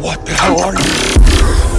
What the hell are you?